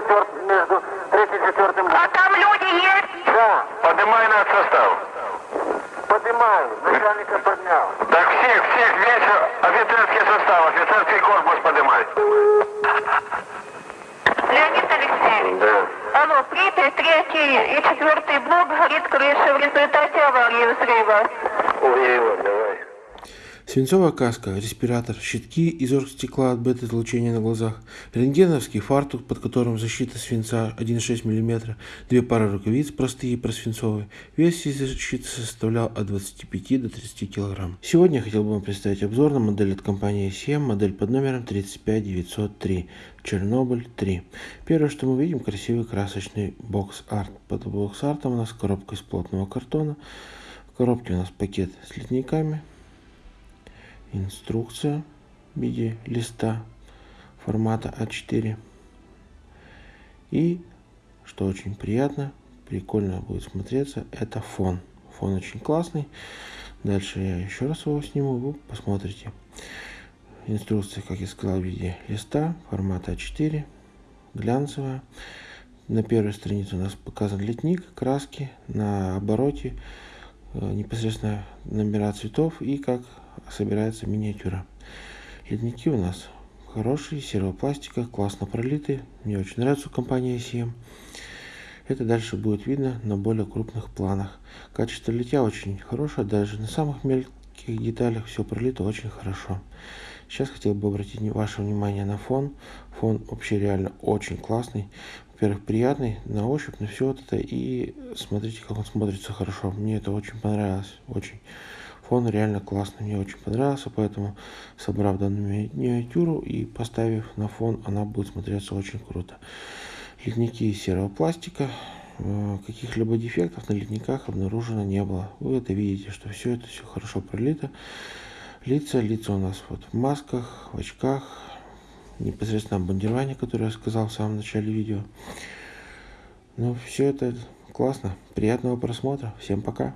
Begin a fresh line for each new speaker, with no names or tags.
четвертым, между третьим и четвертым.
А там люди есть?
Да.
Поднимай наш состав.
Поднимаю. Начальника
поднял.
Так всех, всех, весь офицерский состав, офицерский корпус поднимай.
Леонид Алексеевич.
Да.
Алло, третий третий и четвертый блок горит крыша в результате аварии взрыва.
Уверен.
Свинцовая каска, респиратор, щитки из оргстекла от бета-излучения на глазах, рентгеновский фартук, под которым защита свинца 1,6 мм, две пары рукавиц простые и просвинцовые. Вес всей защиты составлял от 25 до 30 кг. Сегодня я хотел бы вам представить обзор на модель от компании CM, модель под номером 35903, Чернобыль 3. Первое, что мы видим, красивый красочный бокс-арт. Под бокс-артом у нас коробка из плотного картона. В коробке у нас пакет с литниками, инструкция в виде листа формата А4. И, что очень приятно, прикольно будет смотреться, это фон. Фон очень классный. Дальше я еще раз его сниму, вы посмотрите. Инструкция, как я сказал, в виде листа формата А4, глянцевая. На первой странице у нас показан литник, краски, на обороте э, непосредственно номера цветов и как собирается миниатюра. Ледники у нас хорошие, серого пластика, классно пролиты. Мне очень нравится у компании CM. Это дальше будет видно на более крупных планах. Качество литья очень хорошее, даже на самых мелких деталях все пролито очень хорошо. Сейчас хотел бы обратить ваше внимание на фон. Фон вообще реально очень классный. Во-первых, приятный на ощупь, на все вот это. И смотрите, как он смотрится хорошо. Мне это очень понравилось. Очень. Фон реально классный, мне очень понравился, поэтому собрав данную миниатюру и поставив на фон, она будет смотреться очень круто. Литники из серого пластика, э, каких-либо дефектов на литниках обнаружено не было. Вы это видите, что все это все хорошо пролито. Лица, лица у нас вот в масках, в очках, непосредственно бандирование, которое я сказал в самом начале видео. Ну, все это классно. Приятного просмотра. Всем пока.